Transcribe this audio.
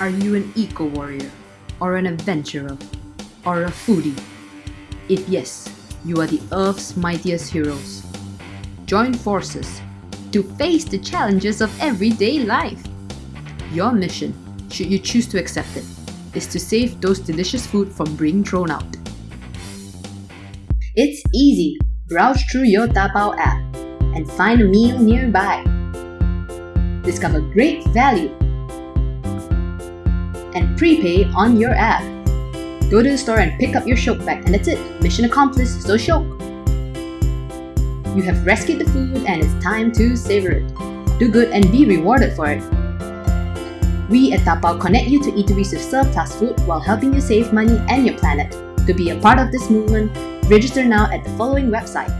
Are you an eco warrior, or an adventurer, or a foodie? If yes, you are the Earth's mightiest heroes. Join forces to face the challenges of everyday life. Your mission, should you choose to accept it, is to save those delicious food from being thrown out. It's easy. Browse through your Tapao app and find a meal nearby. Discover great value and prepay on your app. Go to the store and pick up your Shiok bag and that's it. Mission accomplished, so Shiok. You have rescued the food and it's time to savor it. Do good and be rewarded for it. We at Tapao connect you to eateries with surplus food while helping you save money and your planet. To be a part of this movement, register now at the following website